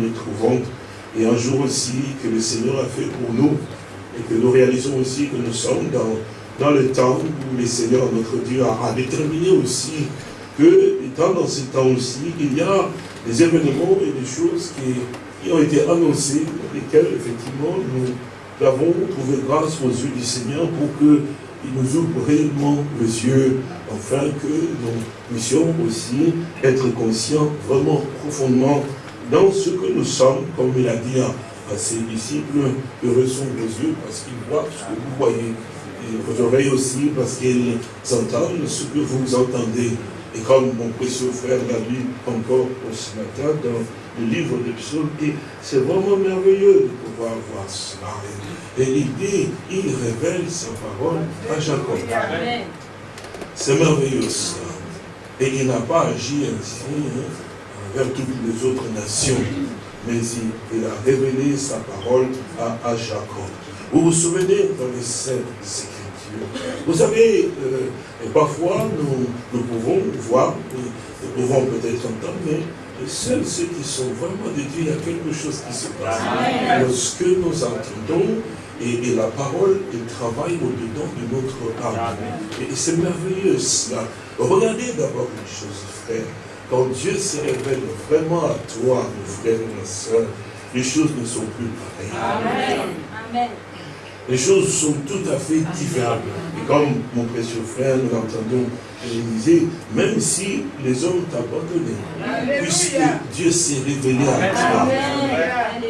nous trouvons, et un jour aussi que le Seigneur a fait pour nous, et que nous réalisons aussi que nous sommes dans, dans le temps où le Seigneur, notre Dieu, a, déterminé aussi que, étant dans ce temps aussi, il y a des événements et des choses qui, ont été annoncées, lesquelles, effectivement, nous avons trouvé grâce aux yeux du Seigneur pour que il nous ouvre réellement les yeux, afin que nous puissions aussi être conscients vraiment profondément dans ce que nous sommes, comme il a dit à, ses disciples, heureux sont vos yeux parce qu'ils voient ce que vous voyez, et vos oreilles aussi parce qu'ils entendent ce que vous entendez. Et comme mon précieux frère l'a lu encore ce matin dans le livre des psaumes, et c'est vraiment merveilleux de pouvoir voir cela. Et il dit, il révèle sa parole à Jacob. C'est merveilleux cela. Et il n'a pas agi ainsi hein, envers toutes les autres nations, mais il, a révélé sa parole à, Jacob. Vous vous souvenez dans les Saintes Écritures? Vous savez, euh, parfois nous, nous, pouvons voir, nous pouvons peut-être entendre, mais seuls ceux qui sont vraiment de Dieu, il y a quelque chose qui se passe. Lorsque nous entendons et, la parole, elle travaille au-dedans de notre âme. Et, c'est merveilleux cela. Regardez d'abord une chose, frère. Quand Dieu se révèle vraiment à toi, mon frère et ma soeur, les choses ne sont plus pareilles. Amen. Les choses sont tout à fait différentes. Et comme mon précieux frère, nous l'entendons, il disait, même si les hommes t'abandonnent, puisque Dieu s'est révélé à toi. Amen.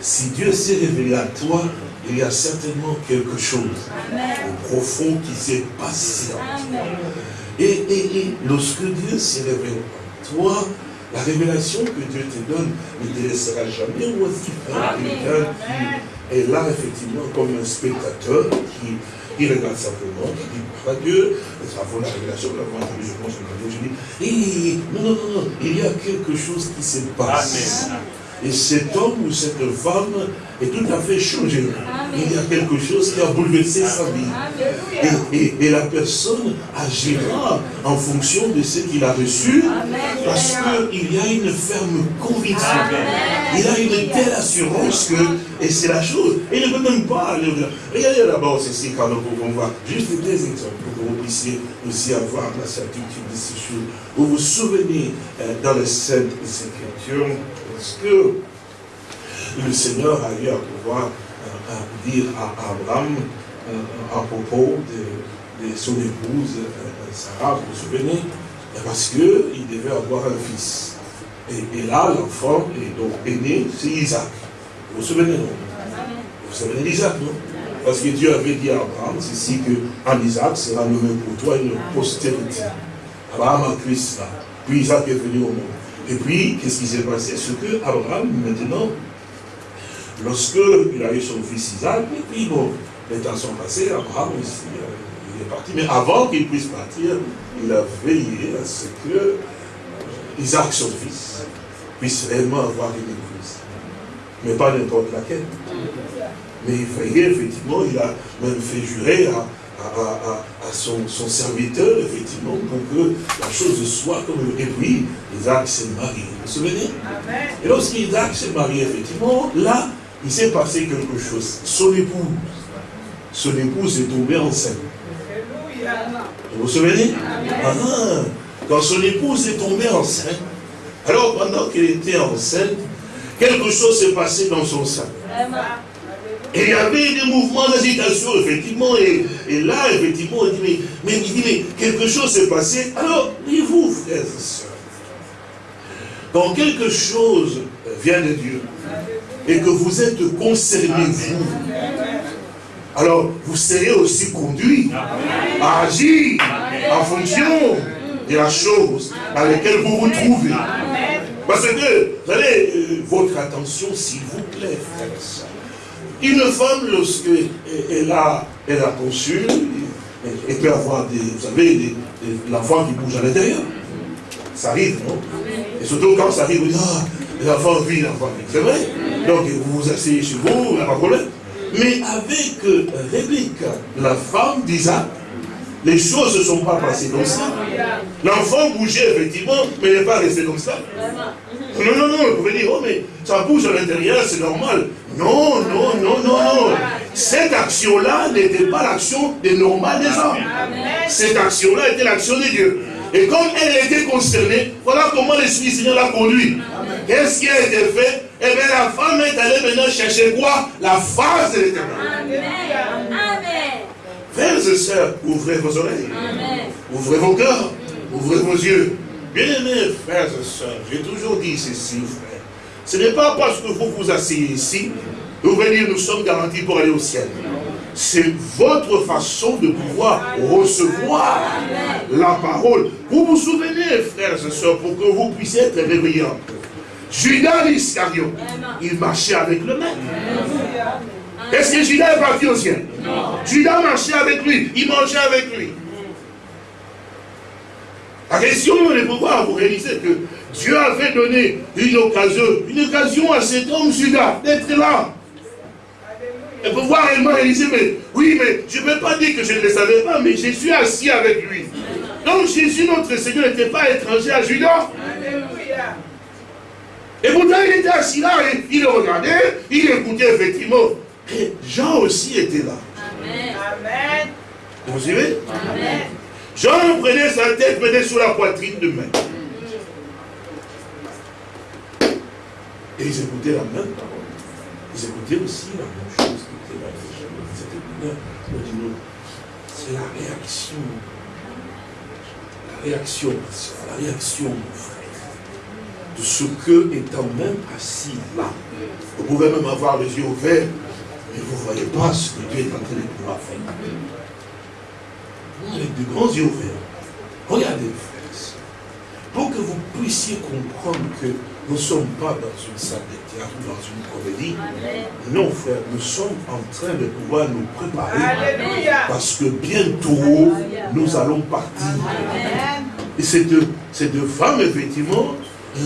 Si Dieu s'est révélé à toi, il y a certainement quelque chose au profond qui s'est passé en. Et, lorsque Dieu révélé à toi, la révélation que Dieu te donne ne te laissera jamais aussi faire quelqu'un qui est là effectivement comme un spectateur qui, regarde simplement, qui dit par Dieu, ça vaut la révélation, la entendu, je pense, je dis, non, non, non, il y a quelque chose qui se passe. Et cet homme ou cette femme est tout à fait changé. Il y a quelque chose qui a bouleversé sa vie. Et, la personne agira en fonction de ce qu'il a reçu, parce qu'il y a une ferme conviction. Il a une telle assurance que, et c'est la chose, il ne peut même pas aller au-delà. Regardez d'abord ceci quand pouvons voir juste des exemples pour que vous puissiez aussi avoir la certitude de ces choses. Vous vous souvenez euh, dans les Saintes Écritures, parce que le Seigneur a eu à pouvoir euh, euh, dire à Abraham euh, à propos de, son épouse Sarah, vous vous souvenez? Parce qu'il devait avoir un fils. Et, là, l'enfant est donc né, c'est Isaac. Vous vous souvenez, non? Vous vous souvenez d'Isaac, non? Parce que Dieu avait dit à Abraham, c'est ici que en Isaac sera nommé pour toi une postérité. Abraham a cru cela. Puis Isaac est venu au monde. Et puis, qu'est-ce qui s'est passé? Ce que Abraham, maintenant, lorsque il a eu son fils Isaac, et puis bon, les temps sont passés, Abraham aussi, euh, il est parti. Mais avant qu'il puisse partir, il a veillé à ce que euh, Isaac, son fils, puisse réellement avoir une épouse. Mais pas n'importe laquelle. Mais il veillait, effectivement, il a même fait jurer à, à, son, serviteur, effectivement, pour que la chose soit comme... Et puis, Isaac s'est marié, vous vous souvenez? Et lorsqu'Isaac s'est marié, effectivement, là, il s'est passé quelque chose. Son épouse, son épouse est tombée enceinte. Vous vous souvenez? Ah, Quand son épouse est tombée enceinte, alors pendant qu'elle était enceinte, quelque chose s'est passé dans son sein. Et il y avait des mouvements d'agitation, effectivement, et, là, effectivement, il dit, mais, il dit, mais quelque chose s'est passé. Alors, et vous, frères et sœurs, quand quelque chose vient de Dieu, et que vous êtes concernés, vous, alors vous serez aussi conduits à agir en fonction de la chose dans laquelle vous vous trouvez. Parce que, vous allez, euh, votre attention, s'il vous plaît, frères et sœurs, une femme, lorsqu'elle a, elle a conçu, elle peut avoir des, vous savez, l'enfant qui bouge à l'intérieur. Ça arrive, non? Et surtout quand ça arrive, vous dites, ah, l'enfant vit, l'enfant vit. C'est vrai? Donc vous vous asseyez chez vous, il n'y a pas de problème. Mais avec euh, Rebecca, la femme d'Isaac, les choses ne sont pas passées comme ça. L'enfant bougeait effectivement, mais il n'est pas resté comme ça. Non, non, non, vous pouvez dire, oh, mais ça bouge à l'intérieur, c'est normal. Non, non, non, non, non. Cette action-là n'était pas l'action des normales des hommes. Cette action-là était l'action de Dieu. Et comme elle était concernée, voilà comment l'Esprit Seigneur l'a conduit. Qu'est-ce qui a été fait? Eh bien, la femme est allée maintenant chercher quoi? La face de l'éternel. Frères et sœurs, ouvrez vos oreilles. Ouvrez vos cœurs. Ouvrez vos yeux. Bien-aimés frères et sœurs, j'ai toujours dit ceci, frère. Ce n'est pas parce que vous vous asseyez ici, vous venez dire nous sommes garantis pour aller au ciel. C'est votre façon de pouvoir recevoir la parole. Vous vous souvenez, frères et sœurs, pour que vous puissiez être peu. Judas l'Iscariot, il marchait avec le maître. Est-ce que Judas est parti au ciel? Non. Judas marchait avec lui, il mangeait avec lui. La question est de pouvoir vous réaliser que Dieu avait donné une occasion, une occasion à cet homme Judas d'être là. Et pouvoir réellement réaliser, mais oui, mais je ne peux pas dire que je ne le savais pas, mais je suis assis avec lui. Donc Jésus, notre Seigneur, n'était pas étranger à Judas. Et pourtant, il était assis là, et il le regardait, il écoutait effectivement. Et Jean aussi était là. Amen. Vous suivez? Amen. Jean prenait sa tête, mettait sur la poitrine de main. Et ils écoutaient la même parole. Ils écoutaient aussi la même chose qui était là. C'est la réaction. La réaction, la réaction, mon frère. De ce que, étant même assis là, vous pouvez même avoir les yeux ouverts, mais vous ne voyez pas ce que Dieu est en train de pouvoir faire avec de grands yeux ouverts. Regardez, frères, pour que vous puissiez comprendre que nous ne sommes pas dans une salle de théâtre ou dans une comédie. Non, frère, nous sommes en train de pouvoir nous préparer. Parce que bientôt, nous allons partir. Et cette, cette femme, effectivement,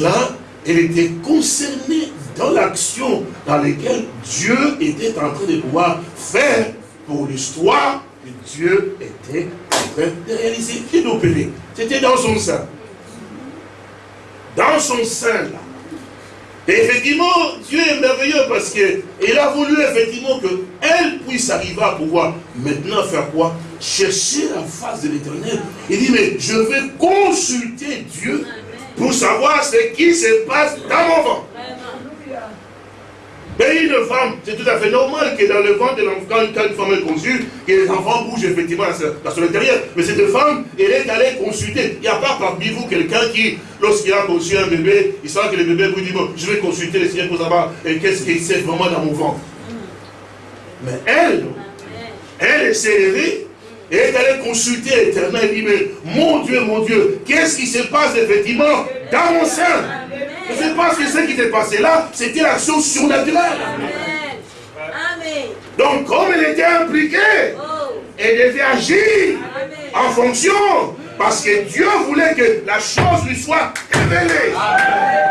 là, elle était concernée dans l'action dans laquelle Dieu était en train de pouvoir faire pour l'histoire que Dieu était de réaliser, qui d'opérer. C'était dans son sein. Dans son sein, là. Et effectivement, Dieu est merveilleux parce qu'il a voulu effectivement qu'elle puisse arriver à pouvoir maintenant faire quoi? Chercher la face de l'éternel. Il dit, mais je vais consulter Dieu pour savoir ce qui se passe dans mon ventre. Mais une femme, c'est tout à fait normal que dans le ventre de l'enfant, quand une femme est conçue, que les enfants bougent effectivement dans son intérieur. Mais cette femme, elle est allée consulter. Il n'y a pas parmi vous quelqu'un qui, lorsqu'il a conçu un bébé, il sent que le bébé vous dit, bon, je vais consulter le Seigneur pour savoir qu'est-ce qu'il sait vraiment dans mon ventre. Mais elle, elle s'est levée et est allée consulter l'éternel. Elle dit, mais mon Dieu, mon Dieu, qu'est-ce qui se passe effectivement dans mon sein? C'est parce que ce qui s'est passé là, c'était l'action surnaturelle. Amen. Donc, comme elle était impliquée, oh. elle devait agir en fonction. Parce que Dieu voulait que la chose lui soit révélée. Amen.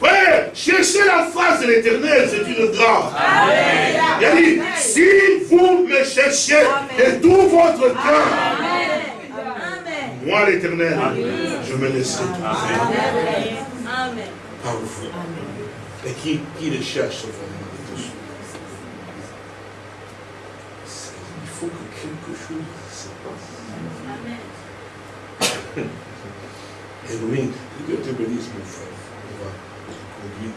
Frère, chercher la face de l'éternel, c'est une grâce. Il a dit, si vous me cherchez de tout votre cœur, moi l'éternel, je me laisserai Amen. Amen. Par vous. Et qui, qui le cherche vraiment Il faut que quelque chose se passe. Amen. Et oui, que Dieu te bénisse, mon frère. On va conduire.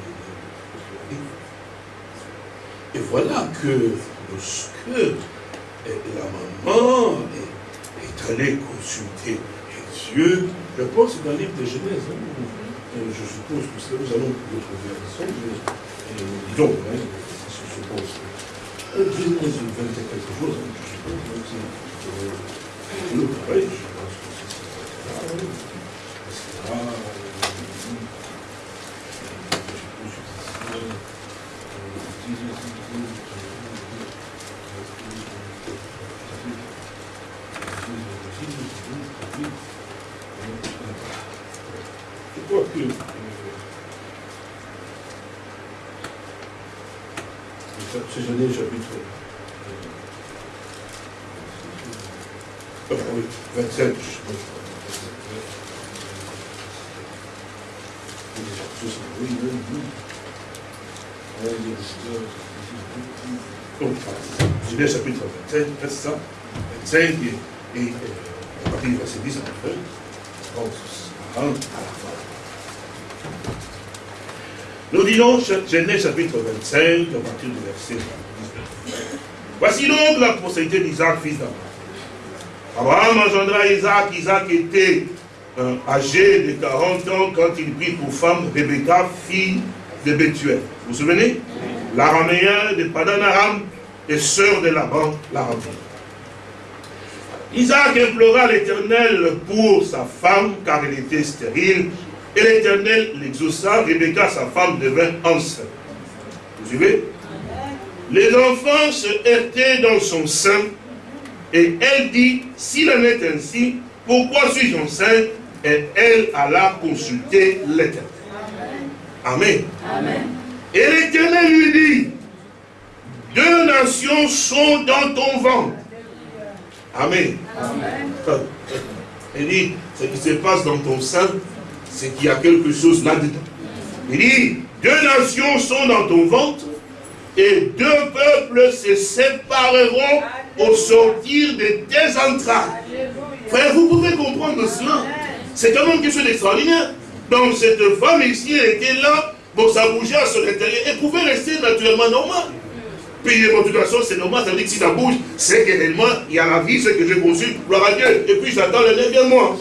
Et voilà que lorsque la maman est allée consulter Dieu, je pense dans le livre de Genèse, hein, euh, je suppose que nous allons le trouver ensemble, euh, disons, hein, je suppose. Euh, Genèse 20 quelque chose, hein, je suppose, c'est le pareil, je pense que c'est ça. C'est Genèse chapitre. Oui, 27. Genèse chapitre 25, verset ça, 25 et, et, et à partir du verset 10 à la fin, à la fin. Nous disons Genèse chapitre 25, à partir du verset 19. Voici donc la postérité d'Isaac, fils d'Abraham. Abraham engendra Isaac, Isaac était euh, âgé de 40 ans quand il prit pour femme Rebecca, fille de Bethuel. Vous vous souvenez? L'araméen de Padanaram et sœur de Laban, l'araméen. Isaac implora l'Éternel pour sa femme, car elle était stérile, et l'Éternel l'exauça, Rebecca, sa femme, devint enceinte. Vous suivez? Les enfants se heurtaient dans son sein, et elle dit, s'il en est ainsi, pourquoi suis-je enceinte? Et elle alla consulter l'Éternel. Amen. Amen. Et l'Éternel lui dit, deux nations sont dans ton ventre. Amen. Amen. Il dit, ce qui se passe dans ton sein, c'est qu'il y a quelque chose là-dedans. Il dit, deux nations sont dans ton ventre, et deux peuples se sépareront au sortir de tes entrailles. Frère, vous pouvez comprendre cela. C'est quand même quelque chose d'extraordinaire. Donc cette femme ici, elle était là, bon, ça bougeait à son intérieur, elle pouvait rester naturellement normale. Puis, de toute façon, c'est normal, ça veut dire que si ça bouge, c'est que réellement, il y a la vie, c'est que je consulte, gloire à Dieu. Et puis, j'attends le neuvième mois.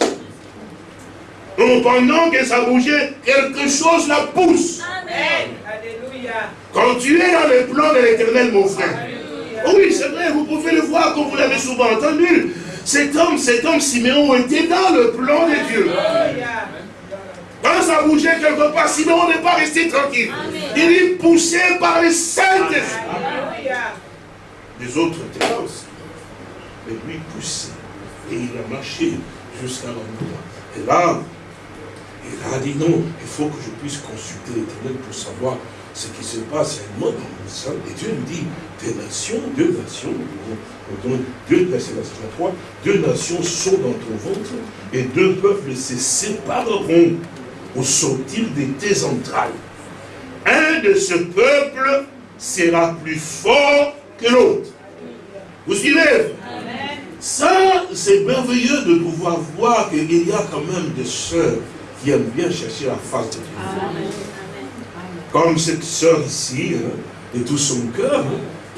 Donc, pendant que ça bougeait, quelque chose la pousse. Amen. Alléluia. Quand tu es dans le plan de l'éternel, mon frère. Oui, c'est vrai, vous pouvez le voir comme vous l'avez souvent entendu. Cet homme, cet homme Siméon était dans le plan de Dieu. Quand ça bougeait quelque part, Siméon n'est pas resté tranquille. Il est poussé par les saintes Les autres étaient là aussi. Mais lui poussé. Et il a marché jusqu'à l'endroit. Et là, il a dit non, il faut que je puisse consulter l'éternel pour savoir ce qui se passe réellement dans le sein. Et Dieu nous dit, des nations, deux nations, deux, verset 3, deux nations sont dans ton ventre, et deux peuples se sépareront au sortir de tes entrailles. Un de ce peuple sera plus fort que l'autre. Vous suivez? Ça, c'est merveilleux de pouvoir voir qu'il y a quand même des sœurs aiment bien chercher la face de Dieu. Comme cette sœur ici, hein, de tout son cœur,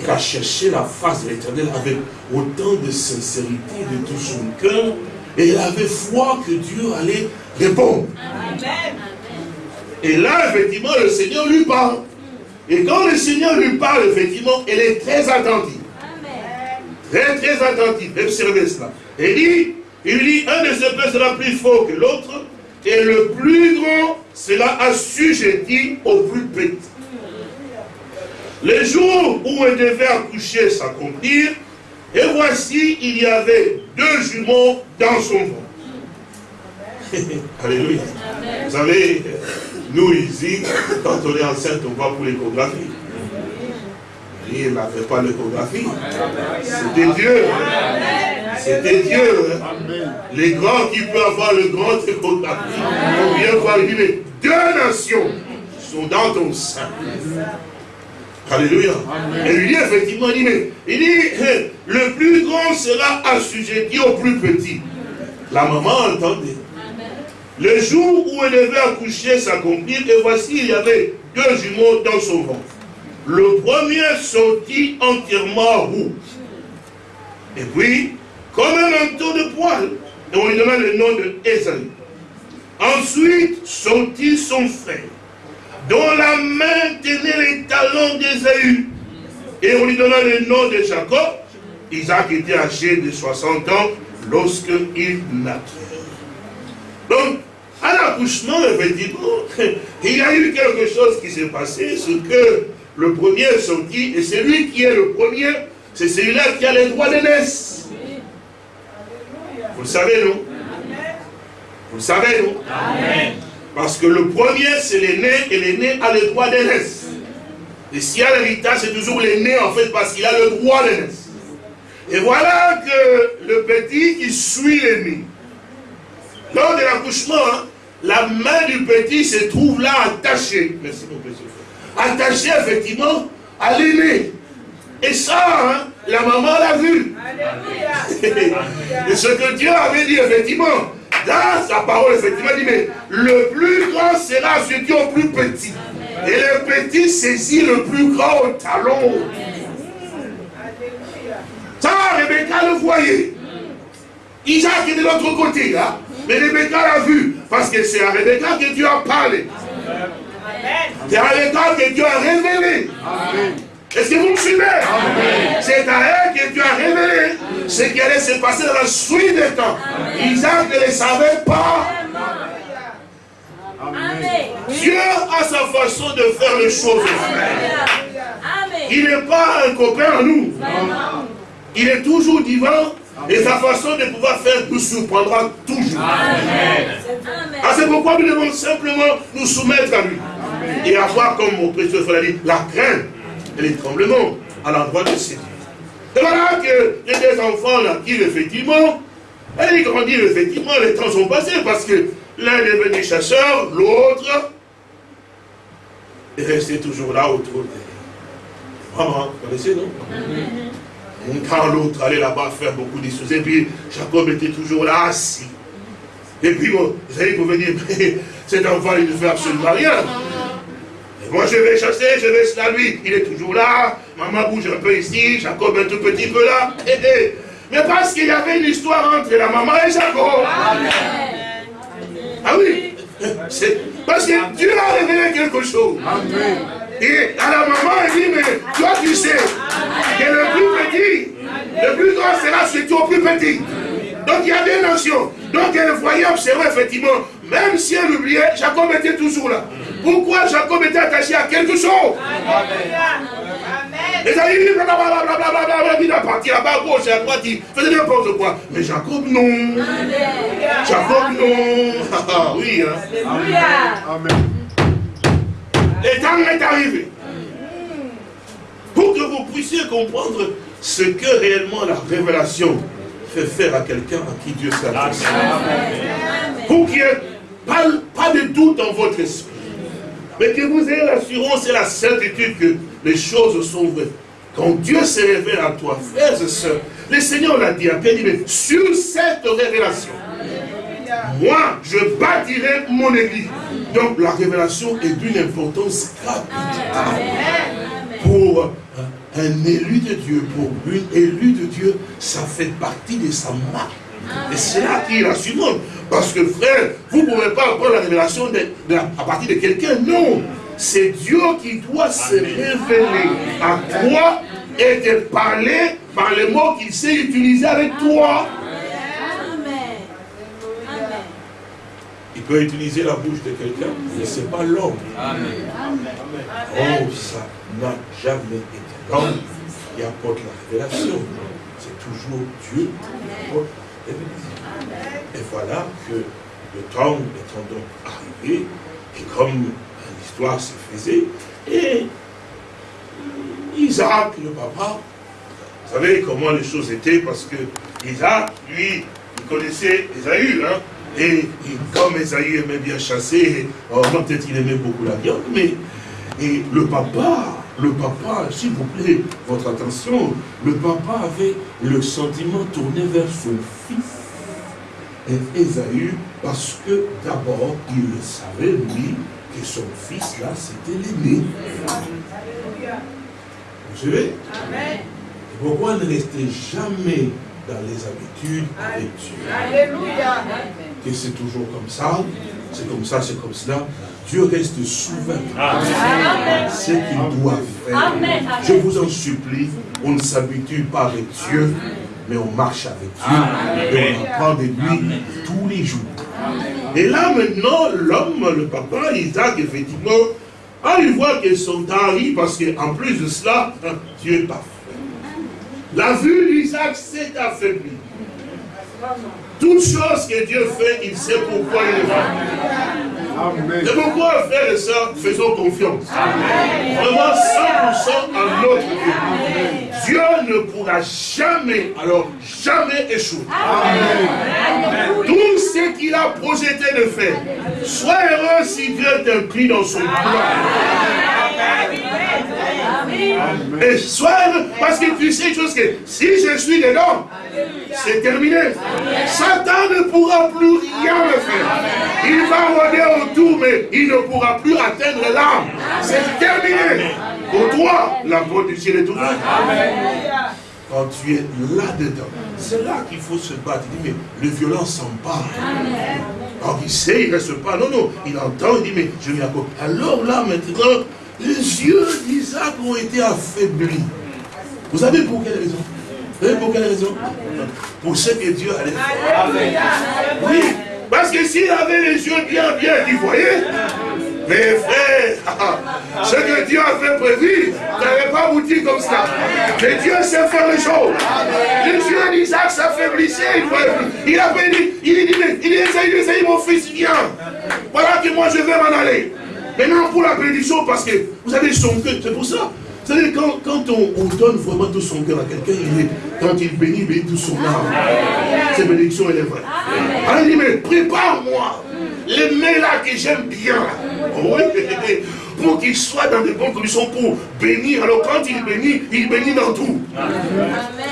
elle a cherché la face de l'éternel avec autant de sincérité de tout son cœur. Et elle avait foi que Dieu allait répondre. Et là, effectivement, le Seigneur lui parle. Et quand le Seigneur lui parle, effectivement, elle est très attentive. Très, très attentive. Observez cela. Et dit, il dit, un de ces peuples sera plus fort que l'autre, et le plus grand sera assujetti au plus petit. Les jours où elle devait accoucher s'accomplir, et voici, il y avait deux jumeaux dans son ventre. Alléluia. Vous savez, nous ici, quand on est enceinte, on va pour l'échographie. Il n'avait pas l'échographie. C'était Dieu. C'était Dieu. Hein. Les grands qui peuvent avoir le grand échographie. On vient voir, il dit, deux nations sont dans ton sein. Alléluia. Et lui dit effectivement, il dit, il dit, hein, le plus grand sera assujetti au plus petit. La maman entendait. Le jour où elle devait accoucher s'accomplir, et voici, il y avait deux jumeaux dans son ventre. Le premier sortit entièrement rouge. Et puis, comme un manteau de poil, et on lui donna le nom de Esaü. Ensuite sortit son frère, dont la main tenait les talons d'Ésaü. Et on lui donna le nom de Jacob. Isaac était âgé de 60 ans lorsqu'il naquit. Donc, à l'accouchement, effectivement, il y a eu quelque chose qui s'est passé, ce que le premier sorti, et celui qui est le premier, c'est celui-là qui a les droits. Vous le savez, non Vous le savez, non Parce que le premier, c'est l'aîné, et l'aîné a le droit naissance. Et s'il y a l'héritage, c'est toujours l'aîné, en fait, parce qu'il a le droit naissance. Et voilà que le petit qui suit l'aîné. Lors de l'accouchement, hein, la main du petit se trouve là attachée. Merci mon frère. Attachée effectivement à l'aîné. Et ça, hein, la maman l'a vu. Et ce que Dieu avait dit effectivement, dans sa parole, effectivement, il dit, mais le plus grand sera celui au plus petit. Et le petit saisit le plus grand au talon. Ça, Rebecca le voyait. Isaac est de l'autre côté, là. Mais Rebecca l'a vu. Parce que c'est à Rebecca que Dieu a parlé. C'est à Rebecca que Dieu a révélé. Est-ce que vous me suivez C'est à elle que Dieu a révélé ce qui allait se passer dans la suite des temps. Isaac ne le savait pas. Dieu a sa façon de faire les choses. Il n'est pas un copain à nous. Il est toujours divin et sa façon de pouvoir faire nous surprendra toujours. Ah, c'est pourquoi nous devons simplement nous soumettre à lui. Et avoir, comme mon précieux frère dit, la crainte et les tremblements à l'endroit de ses dieux. Et voilà que les deux enfants naquirent effectivement, et ils grandirent effectivement, les temps sont passés parce que l'un est devenu chasseur, l'autre est resté toujours là autour de Vraiment, vous connaissez, non? Quand l'autre allait là-bas faire beaucoup de choses, et puis Jacob était toujours là, assis. Et puis, bon, vous savez, vous pouvez dire, mais cet enfant, il ne fait absolument rien. Moi, je vais chasser, je vais cela lui. Il est toujours là. Maman bouge un peu ici, Jacob un tout petit peu là. Mais parce qu'il y avait une histoire entre la maman et Jacob. Ah oui. Parce que Dieu a révélé quelque chose. Et à la maman, elle dit, mais toi tu sais que le plus petit, le plus grand sera celui au plus petit. Donc il y a des notions. Donc elle voyait observer effectivement, même si elle oubliait, Jacob était toujours là. Pourquoi Jacob était attaché à quelque chose Les amis, blablabla, il a parti là-bas à gauche et à droite, il faisait n'importe quoi? Mais Jacob, non. Jacob, non. Ah, oui, hein. Amen. Le temps est arrivé. Pour que vous puissiez comprendre ce que réellement la révélation fait faire à quelqu'un à qui Dieu s'adresse. Pour qu'il n'y ait pas, pas de doute dans votre esprit. Mais que vous ayez l'assurance et la certitude que les choses sont vraies. Quand Dieu se révèle à toi, frères et sœurs, le Seigneur l'a dit à Pierre, mais sur cette révélation, moi, je bâtirai mon église. Donc la révélation est d'une importance capitale pour un élu de Dieu, pour une élue de Dieu, ça fait partie de sa marque. Et c'est là qu'il assume. Parce que frère, vous ne pouvez pas prendre la révélation à partir de quelqu'un. Non. C'est Dieu qui doit se révéler à toi et te parler par les mots qu'il sait utiliser avec toi. Il peut utiliser la bouche de quelqu'un, mais ce n'est pas l'homme. Oh, ça n'a jamais été l'homme qui apporte la révélation. C'est toujours Dieu qui apporte la révélation. Et voilà que le temps étant donc arrivé, et comme l'histoire se faisait, et Isaac, le papa, vous savez comment les choses étaient, parce que Isaac, lui, il connaissait Esaü, hein, et, comme Esaü aimait bien chasser, peut-être il aimait beaucoup la viande, mais et le papa, le papa, s'il vous plaît, votre attention, le papa avait le sentiment tourné vers son fils et Esaü, parce que d'abord, il le savait, lui, que son fils, là, c'était l'aîné. Vous savez Et pourquoi ne rester jamais dans les habitudes avec Dieu Alléluia Que c'est toujours comme ça, c'est comme ça, c'est comme cela. Dieu reste souverain. Ce qu'il doit faire. Je vous en supplie, on ne s'habitue pas avec Dieu mais on marche avec Dieu et on apprend de lui tous les jours. Et là maintenant, l'homme, le papa, Isaac, effectivement, ah, il voit que son arrive parce qu'en plus de cela, Dieu est parfait. La vue d'Isaac s'est affaiblie. Toute chose que Dieu fait, il sait pourquoi il le fait. C'est pourquoi, frères et sœurs, faisons confiance. Vraiment 100% à notre Dieu. Dieu ne pourra jamais, alors jamais échouer. Tout ce qu'il a projeté de faire, sois heureux si Dieu t'inclut dans son plan. Et sois parce que tu sais chose que si je suis dedans, c'est terminé. Satan ne pourra plus rien me faire. Il va rôder autour, mais il ne pourra plus atteindre l'âme. C'est terminé. Pour toi, la porte du ciel est ouverte. Quand tu es là-dedans, c'est là qu'il faut se battre. Il dit, mais le violent s'empare. Alors il sait, il ne reste pas. Non, non, il entend, il dit, mais je viens encore. Alors là, maintenant, les yeux d'Isaac ont été affaiblis. Vous savez pour quelle raison Vous savez pour quelle raison Pour ce que Dieu allait faire. Oui, parce que s'il avait les yeux bien, bien, vous voyez mais frère, ce que Dieu a fait prévu, n'avait pas abouti comme ça. Mais Dieu sait faire les choses. Les yeux d'Isaac s'affaiblissaient. Il a dit, il dit, il dit, il mon fils, viens. Voilà que moi je vais m'en aller. Maintenant, pour la bénédiction, parce que, vous savez, son cœur, c'est pour ça. Vous savez, quand, quand on, donne vraiment tout son cœur à quelqu'un, quand il bénit, il bénit tout son âme. Cette bénédiction, elle est vraie. Alors il dit, mais prépare-moi les mains là que j'aime bien. Oui, pour qu'il soit dans de bonnes conditions pour bénir. Alors quand il bénit, il bénit dans tout.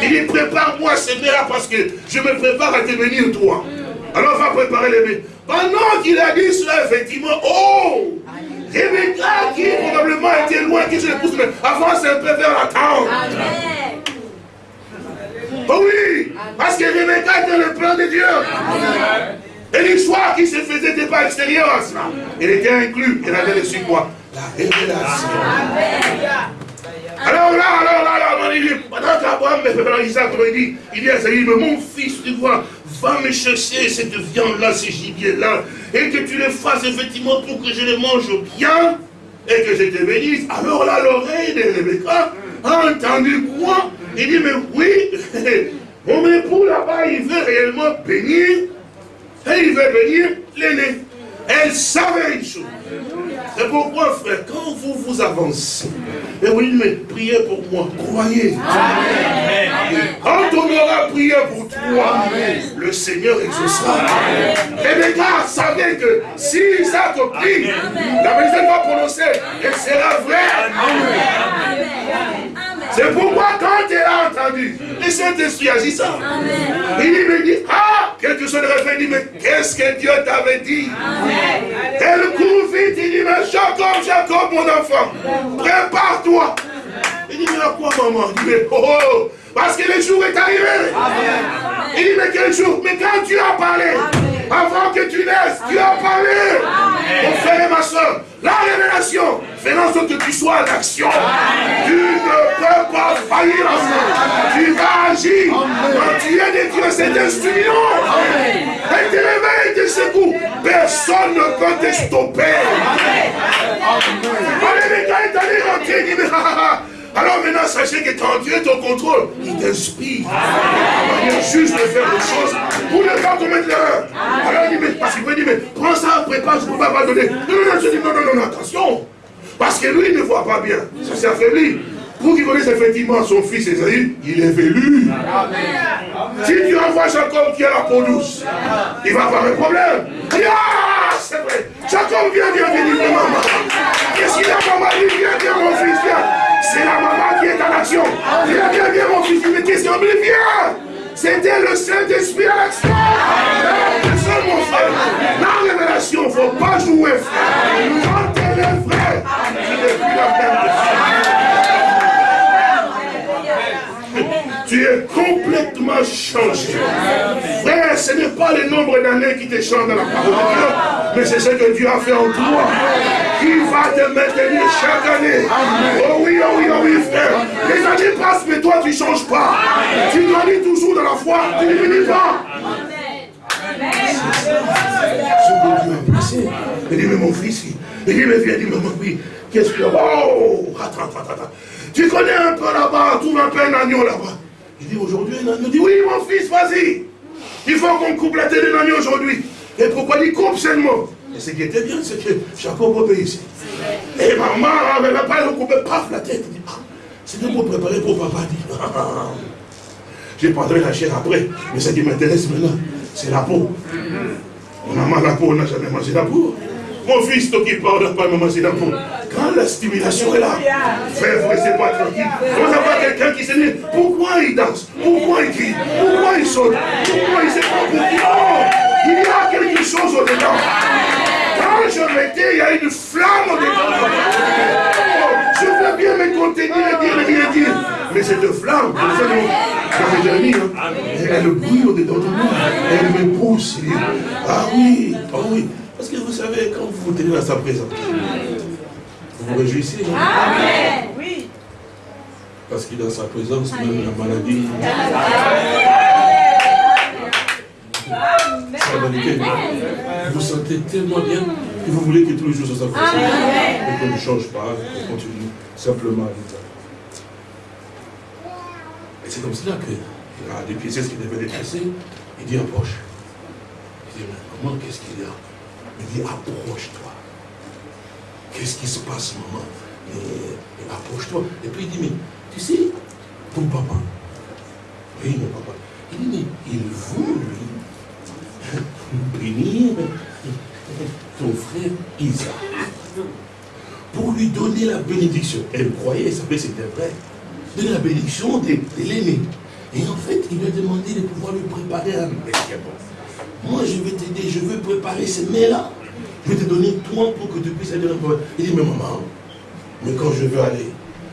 Il dit, prépare-moi ces mains là parce que je me prépare à te bénir toi. Alors va préparer les mains. Pendant qu'il a dit cela, effectivement, oh Rebecca qui probablement était loin, qui se pousse, mais avance un peu vers la tente. Oh oui, parce que Rebecca était le plan de Dieu. Et l'histoire qui se faisait n'était pas extérieure à cela. Elle était inclus. Elle avait reçu quoi La révélation. Alors là, alors là, alors, il dit, pendant qu'Abraham, Isaac, il dit, il dit à Saïd, mon fils, tu vois, va me chercher cette viande-là, ce gibier-là, et que tu le fasses effectivement pour que je le mange bien, et que je te bénisse. Alors là, l'oreille de Rebecca a entendu quoi? Il dit, mais oui, mon époux là-bas, il veut réellement bénir, et il veut bénir l'aîné. Elle savait une chose. C'est pourquoi, frère, quand vous vous avancez, et vous dites, mais priez pour moi, croyez. Quand on aura prié pour toi, le Seigneur exaucera. Rebecca savait que si Isaac prie, la personne va prononcer, elle sera vraie. C'est pourquoi quand elle a entendu, le Saint-Esprit agit ça. Il me dit, ah, quelque chose de refait, il dit, mais qu'est-ce que Dieu t'avait dit? Elle court vite, il dit, mais Jacob, Jacob, mon enfant, prépare-toi. Il dit, mais à quoi maman? Il dit, mais oh, oh, parce que le jour est arrivé. Il dit, mais quel jour? Mais quand tu as parlé, avant que tu naisses, tu as parlé. Mon frère et ma soeur, la révélation en sorte que tu sois en action. Tu ne peux pas faillir en ça. Tu vas agir. Quand tu es de Dieu, c'est instrument. Et te réveilles, te secoue. Personne ne peut te stopper. Allez, les gars, est allé rentrer. Il dit, alors maintenant, sachez que quand Dieu est au contrôle, il t'inspire. Il est juste de faire des choses pour ne pas commettre l'erreur. Alors il dit, mais, parce qu'il peut dire, mais prends ça, prépare, je ne peux pas donner. Non, non, non, je dis, non, non, non, attention. Parce que lui, il ne voit pas bien. Ça s'est affaibli. Pour qu'il connaisse effectivement son fils Esaïe, il est velu. Si tu envoies Jacob qui a la peau douce, il va avoir un problème. Ah, c'est vrai. Jacob, viens, viens, viens, viens, maman. Qu'est-ce qu'il a, maman dit, viens, viens, mon fils, viens. C'est la maman qui est en action. Viens, viens, viens, mon fils, mais qu'est-ce qu'il viens. C'était le Saint-Esprit à l'action. Mon frère. La révélation, il ne faut pas jouer, frère. Quand elle est tu même es complètement changé. Frère, ce n'est pas le nombre d'années qui te change dans la parole de Dieu, mais c'est ce que Dieu a fait en toi, qui va te maintenir chaque année. Oh oui, oh oui, oh oui, frère. Les années passent, mais toi, tu ne changes pas. Tu grandis toujours dans la foi, tu ne finis pas. Ce que Dieu a Il dit, mais mon fils, il dit, mais viens, il dit, maman, oui, qu'est-ce que... Oh, attends, attends, attends. Tu connais un peu là-bas, trouve un peu un agneau là-bas. Il dit aujourd'hui un agneau. Il dit oui mon fils, vas-y. Il faut qu'on coupe la tête d'un agneau aujourd'hui. Et pourquoi il coupe seulement Et ce qui était bien, c'est que Jacob obéissait. Et maman n'avait pas le coupé, paf, la tête. Ah, c'était pour préparer pour papa. J'ai prendrai la chair après, mais ce qui m'intéresse maintenant, c'est la peau. Mon maman, la peau, n'a jamais mangé la peau. Mon fils, toi qui parle, n'a pas mangé la peau. Quand la stimulation est là, frère, vous restez pas tranquille. Vous avez quelqu'un qui se dit, pourquoi il danse? Pourquoi il crie? Pourquoi il saute? Pourquoi il pas pourquoi? Non Il y a quelque chose au-dedans. Quand je mettais, il y a une flamme au-dedans. Je veux bien me contenir et dire, rien dire. Mais cette flamme, fait mis, hein, elle brûle au-dedans de moi. Elle me pousse. Ah oui, ah oui. Parce que vous savez, quand vous vous tenez dans sa présence, vous vous réjouissez. Hein? Amen. Oui. Parce qu'il est dans sa présence, même la maladie. C'est la vérité. Vous vous sentez tellement bien que vous voulez que tous les jours soit sa présence. Et qu'on ne change pas, qu'on continue simplement à vivre. Et c'est comme cela qu'il a des pièces qui devaient tressées. Il dit approche. Il dit, mais comment, qu'est-ce qu'il y a? Il dit, approche-toi. Qu'est-ce qui se passe, maman? Approche-toi. Et puis il dit, mais tu sais, ton papa, oui, mon papa, il dit, mais il veut, lui, bénir ton frère Isaac pour lui donner la bénédiction. Elle croyait, elle savait c'était vrai. Donner la bénédiction de, l'aîné. Et en fait, il lui a demandé de pouvoir lui préparer un médicament. Moi, je vais t'aider, je veux préparer ces mets-là. Je vais te donner toi pour que tu puisses aller dans Il dit, mais maman, mais quand je veux aller,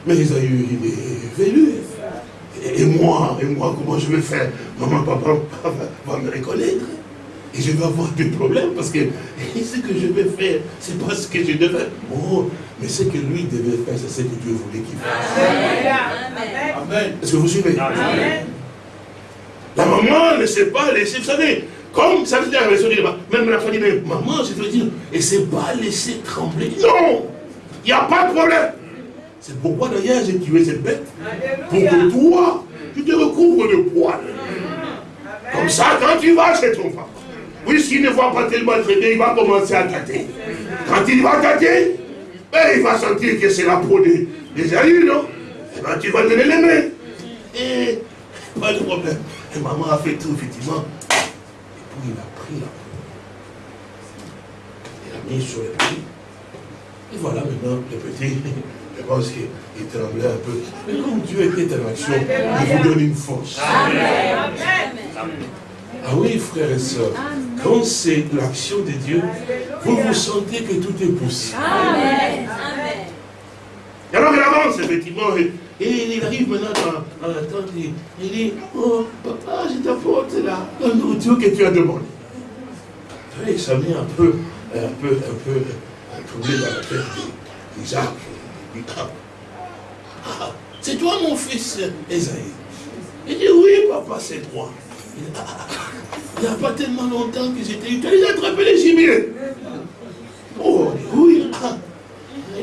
mais ils ont eu des vélus. Et, moi, et moi, comment je vais faire? Maman, papa, va me reconnaître. Et je vais avoir des problèmes parce que ce que je vais faire, c'est pas ce que je devais. Oh, mais ce que lui devait faire, c'est ce que Dieu voulait qu'il fasse. Amen. Est-ce que vous suivez? Amen. La maman ne sait pas laisser, vous savez, comme ça veut dire même la famille, mais maman, je veux dire, et c'est pas laisser trembler. Non Il n'y a pas de problème. C'est pourquoi d'ailleurs j'ai tué cette bête. Pour que toi, tu te recouvres de poils. Comme ça, quand tu vas chez ton papa, puisqu'il ne voit pas tellement très bien, il va commencer à tâter. Quand il va tâter, ben, il va sentir que c'est la peau des, des non? Et eh ben, tu vas donner les mains. Et pas de problème. Et maman a fait tout, effectivement il a pris la peau. Il a mis sur le petit. Et voilà maintenant le petit. Je pense qu'il tremblait un peu. Mais comme Dieu était en action, il vous donne une force. Amen. Ah oui, frères et sœurs, quand c'est l'action de Dieu, vous vous sentez que tout est possible. Amen. Et alors il avance, effectivement, et, il arrive maintenant dans, la tente, il dit, oh, papa, je t'apporte la, la nourriture que tu as demandé. Et ça met un peu, un peu, un peu, un troublé dans la tête d'Isaac. Ah, c'est toi mon fils Esaïe. Il dit, oui, papa, c'est moi. Il n'y a pas tellement longtemps que j'étais... Tu as déjà attrapé les gibiers. Oh, oui.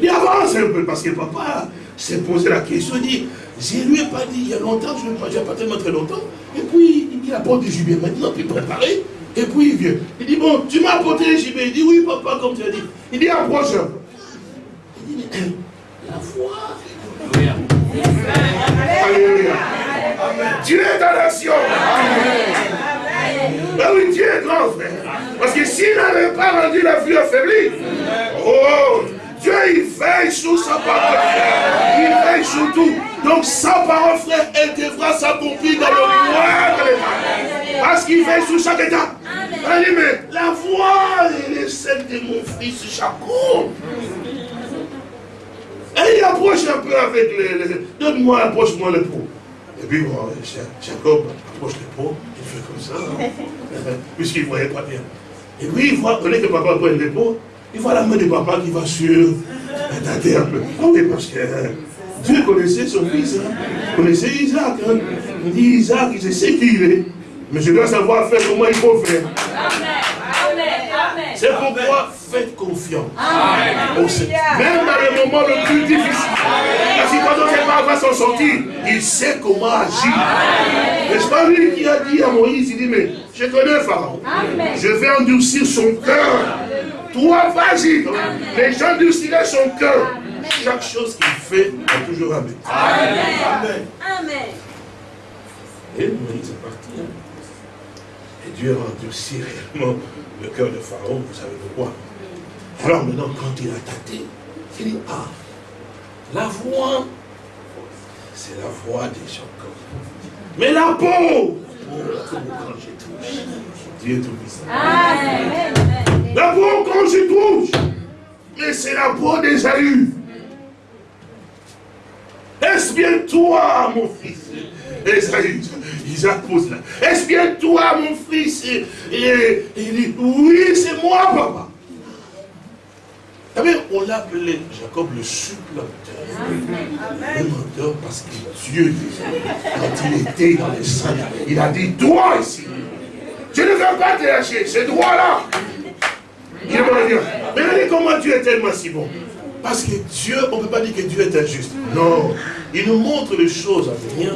Il avance un peu, parce que papa s'est posé la question, il dit, je ne lui ai pas dit il y a longtemps, je ne pas, pas tellement très longtemps, et puis il apporte du gibier maintenant, puis préparé, et puis il vient. Il dit, bon, tu m'as apporté les gibier. Il dit, oui papa, comme tu as dit. Il dit, approche. Il dit, mais la foi. Alléluia. Dieu est dans l'action. Ben oui, Dieu est grand, frère. Parce que s'il n'avait pas rendu la vie affaiblie, oh, il veille sur sa parole, frère. Il veille sur tout. Donc, sa parole, frère, elle devra s'accomplir dans le moindre des Parce qu'il veille sur chaque état. Elle dit, mais la voix, elle est celle de mon fils Jacob. Et il approche un peu avec les... Donne-moi, approche-moi le pot. Et puis, bon, Jacob approche le pot, il fait comme ça, hein. puisqu'il ne voyait pas bien. Et puis, il voit, dès que papa prend le pot, il voit la main de papa qui va sur la terre. Ah oui, parce que Dieu connaissait son fils, hein. il connaissait Isaac. Hein. Il dit Isaac, je sais qui il est, mais je dois savoir faire comment il faut faire. C'est pourquoi faites confiance Même dans les moments les plus difficiles. Parce que quand on ne sait pas va s'en sortir, il sait comment agir. N'est-ce pas lui qui a dit à Moïse, il dit, mais je connais Pharaon. Je vais endurcir son cœur Toi, vas-y. Les gens du son cœur. Chaque chose qu'il fait a toujours un but. Amen. Amen. Et Moïse est parti. Hein. Et Dieu a endurci réellement le cœur de Pharaon, vous savez pourquoi. Alors maintenant, quand il a tâté, il dit, ah, la voix, c'est la voix des gens comme Mais la peau, oh, quand je touche, Dieu. La peau quand je touche, mais c'est la peau des alus. Est-ce bien toi, mon fils? Esaü, Isaac pose là. Est-ce bien toi, mon fils? Et, il dit, oui, c'est moi, papa. on l'appelait Jacob le supplanteur. Le menteur parce que Dieu, quand il était dans les saints, il a dit, toi ici, je ne veux pas te lâcher, c'est droit là. Il va dire, mais regardez comment Dieu est tellement si bon. Parce que Dieu, on ne peut pas dire que Dieu est injuste. Non. Il nous montre les choses à venir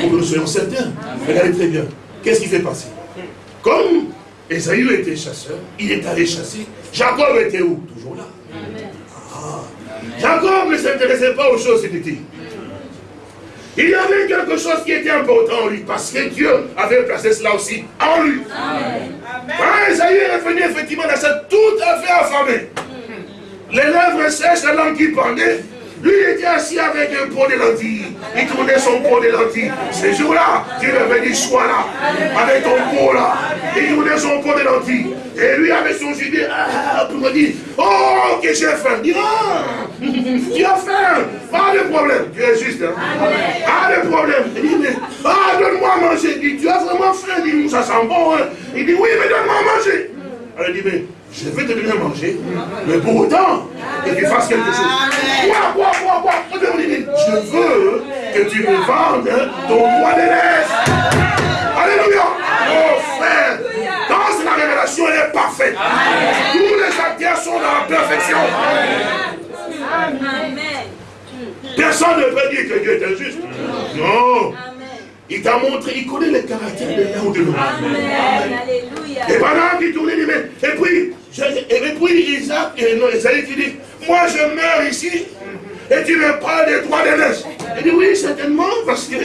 pour que nous soyons certains. Regardez très bien. Qu'est-ce qu'il fait passer? Comme Esaü était chasseur, il est allé chasser. Jacob était où? Toujours là. Ah. Jacob ne s'intéressait pas aux choses inutiles. Il y avait quelque chose qui était important en lui, parce que Dieu avait placé cela aussi en lui. Amen. Quand Esaü est revenu effectivement dans ça tout à fait affamé les lèvres sèches, la langue qui pendait. Lui, il était assis avec un pot de lentilles. Il tournait son pot de lentilles. Ce jour-là, Dieu avait dit, sois là, avec ton pot là. Il tournait son pot de lentilles. Et lui, avec son gilet, ah, pour me dire, oh, que j'ai faim. Dit, ah, tu as faim. Pas de problème. Tu es juste. Hein? Pas de problème. Il dit, mais, ah, donne-moi à manger. Il dit, tu as vraiment faim. Il dit, ça sent bon. Hein? Il dit, oui, mais donne-moi à manger. Alors il dit, mais je vais te donner à manger, mais pour autant que tu fasses quelque chose. Quoi, quoi, quoi, quoi? Je veux que tu me vendes ton bois de laisse. Alléluia. Oh frère, elle est parfaite. Tous les acteurs sont dans la perfection. Personne ne peut dire que Dieu est injuste. Non. Il t'a montré, il connaît les caractères de l'un ou de l'autre. Et pendant qu'il tournait les mains, et puis, et puis Isaac, et non, Isaïe qui dit, moi je meurs ici, et tu me parles des trois de neige. Il dit, oui, certainement, parce que,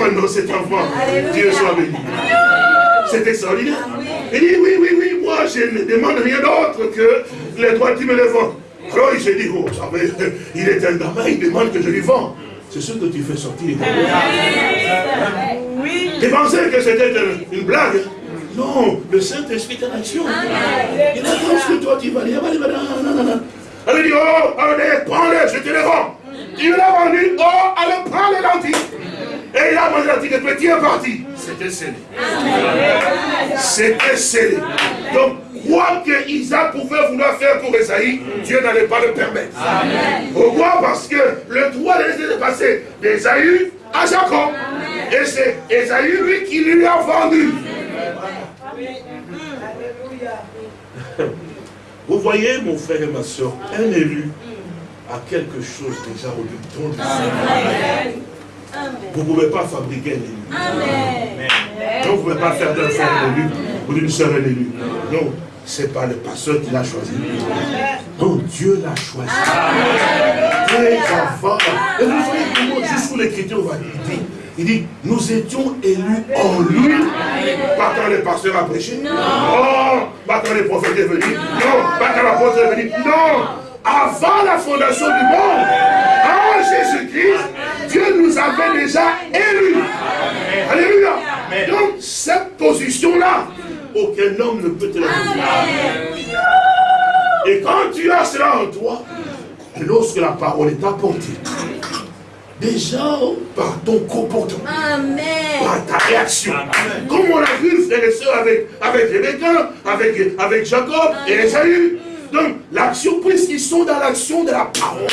oh non, cet enfant, Dieu soit béni. C'est extraordinaire. Il dit, oui, oui, oui, moi je ne demande rien d'autre que les droits qui me les vendent. Alors il s'est dit, oh, il est un gamin, il demande que je lui vende c'est ce que tu fais sortir. Oui. Tu pensais que c'était une blague? Non, le Saint-Esprit est en action. Il a ce que toi tu vas dire. Elle dit, oh, allez, prends-les, je te les vends. Tu l'as vendu, oh, allez, prends les lentilles. Et il a mangé la le petit est parti. C'était scellé. C'était scellé. Donc, quoi que Isaac pouvait vouloir faire pour Esaïe, Dieu n'allait pas le permettre. Pourquoi? Parce que le droit de passer d'Esaïe à Jacob. Et c'est Esaïe, lui, qui lui a vendu. Vous voyez, mon frère et ma soeur, un élu a quelque chose déjà au don de Vous ne pouvez pas fabriquer un élu. Donc vous ne pouvez pas faire d'un frère un élu ou d'une soeur un élu. Non, ce n'est pas le pasteur qui l'a choisi. Non, Dieu l'a choisi. Très avant. Et vous voyez comment, jusqu'où l'écriture va dire, il dit, nous étions élus en lui. Pas quand le pasteur a prêché. Non. Pas quand les prophètes est venu. Non. Pas quand l'apôtre est venu. Non. Avant la fondation du monde. En Jésus-Christ, déjà élus. Alléluia. Donc, cette position-là, aucun homme ne peut te la donner. Et quand tu as cela en toi, lorsque la parole est apportée, déjà par ton comportement, par ta réaction, comme on l'a vu, frères et sœurs, avec, avec Rebecca, avec, avec Jacob et Esaü. Donc, l'action, puisqu'ils sont dans l'action de la parole.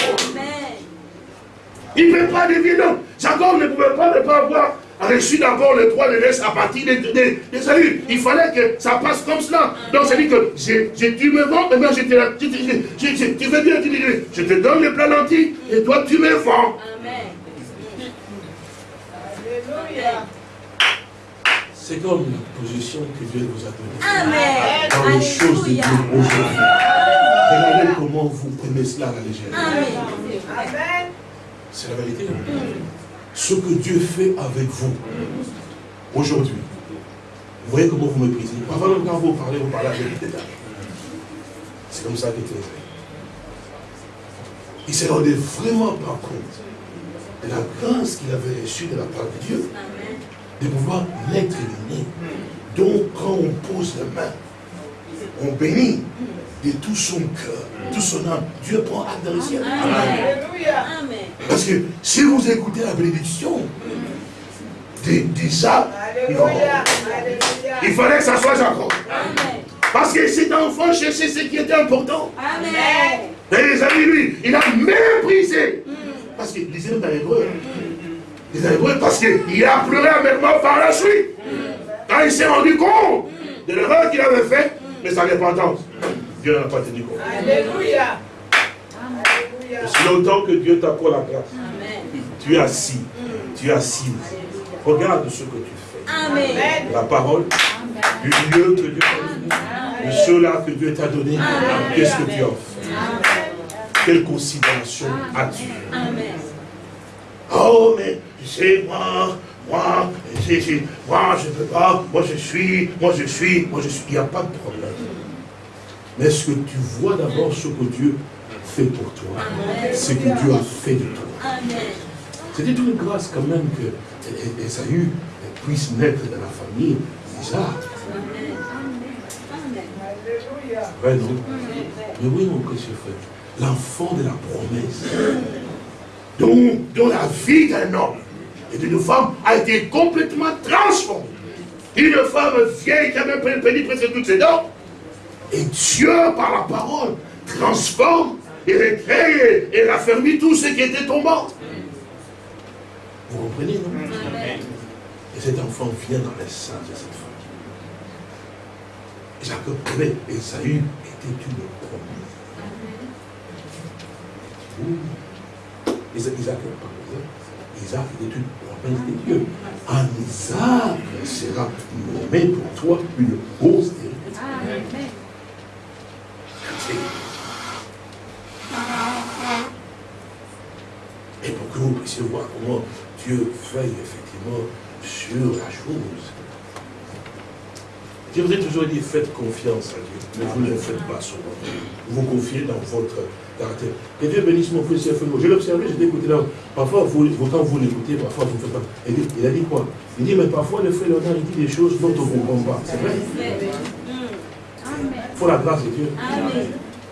Il ne peut pas deviner. Jacob ne pouvait pas ne pas avoir reçu d'abord le droit de laisse à partir des, des, saluts. Il fallait que ça passe comme cela. Donc ça dit que tu me vends, maintenant je te, tu veux bien, tu je te donne le plan antique et toi tu me vends. Amen. C'est comme la position que Dieu vous a donnée. Amen. Dans les choses de Dieu aujourd'hui. Regardez comment vous prenez cela à la légère. Amen. C'est la vérité. Ce que Dieu fait avec vous aujourd'hui. Vous voyez comment vous méprisez. Parfois, quand vous parlez, vous parlez avec des détails. C'est comme ça qu'il était. Il s'est rendu vraiment pas compte de la grâce qu'il avait reçue de la part de Dieu. De pouvoir l'être né. Donc, quand on pose la main, on bénit de tout son cœur, tout son âme. Dieu prend acte de réussir. Amen. Parce que si vous écoutez la bénédiction d'Isaac, il fallait que ça soit Jacob. Amen. Parce que cet enfant cherchait ce qui était important. Amen. Et les amis, lui, il a méprisé. Parce qu'il disait dans l'hébreu. Les Hébreux, parce qu'il a pleuré amèrement par la suite. Quand il s'est rendu compte de l'erreur qu'il avait faite, mais sa repentance, Dieu n'en a pas tenu compte. Alléluia. Si longtemps que Dieu t'accorde la grâce, Amen. tu es assis, tu es assise. Regarde ce que tu fais. Amen. La parole, du lieu que Dieu t'a donné, de ceux-là que Dieu t'a donné, qu'est-ce que tu fait Quelle considération as-tu? Amen. Oh, mais sais, moi, moi, c'est- c'est- moi, je ne peux pas, moi je suis, moi je suis, moi je suis. Il n'y a pas de problème. Mais est-ce que tu vois d'abord ce que Dieu fait pour toi? Ce que Dieu a fait de toi. C'était une grâce quand même que Esaü puisse naître dans la famille d'Isaac. Amen. Amen. Vrai, non? Mais oui, mon précieux frère, l'enfant de la promesse, dont, dont la vie d'un homme et d'une femme a été complètement transformée. Une femme vieille qui avait perdu presque toutes ses dents, et Dieu, par la parole, transforme et récrée et raffermit tout ce qui était tombant. Vous comprenez, non? Amen. Et cet enfant vient dans les seins de cette femme. Jacob avait, Esaü était une promesse. Isaac, Isaac, Isaac était une promesse de Dieu. En Isaac sera nommé pour toi une Et pour que vous puissiez voir comment Dieu veille effectivement sur la chose. Je vous ai toujours dit, faites confiance à Dieu, mais vous ne le faites pas souvent. Vous vous confiez dans votre caractère. Que Dieu bénisse mon et Je l'ai observé, j'ai écouté là. Parfois, vous, quand vous l'écoutez, parfois vous ne faites pas. Il, a dit quoi? Il dit, mais parfois le frère Léonard, il dit des choses dont on ne comprend pas. C'est vrai? Faut la grâce de Dieu. Amen.